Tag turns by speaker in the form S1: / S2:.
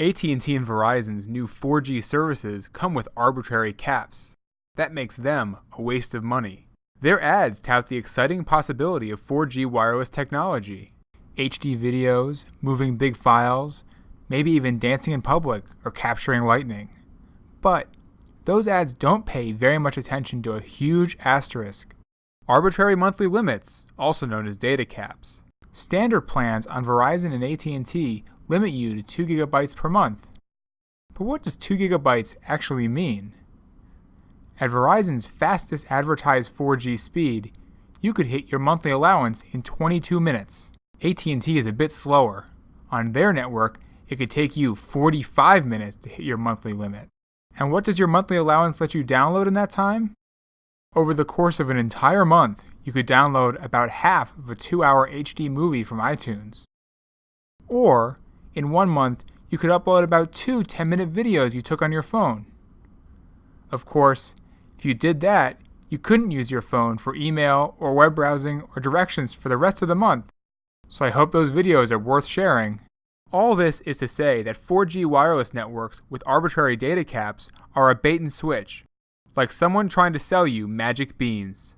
S1: AT&T and Verizon's new 4G services come with arbitrary caps. That makes them a waste of money. Their ads tout the exciting possibility of 4G wireless technology. HD videos, moving big files, maybe even dancing in public or capturing lightning. But those ads don't pay very much attention to a huge asterisk. Arbitrary monthly limits, also known as data caps. Standard plans on Verizon and AT&T limit you to 2 gigabytes per month. But what does 2 gigabytes actually mean? At Verizon's fastest advertised 4G speed, you could hit your monthly allowance in 22 minutes. AT&T is a bit slower. On their network, it could take you 45 minutes to hit your monthly limit. And what does your monthly allowance let you download in that time? Over the course of an entire month, you could download about half of a 2-hour HD movie from iTunes. Or, in one month, you could upload about two 10-minute videos you took on your phone. Of course, if you did that, you couldn't use your phone for email or web browsing or directions for the rest of the month. So I hope those videos are worth sharing. All this is to say that 4G wireless networks with arbitrary data caps are a bait and switch, like someone trying to sell you magic beans.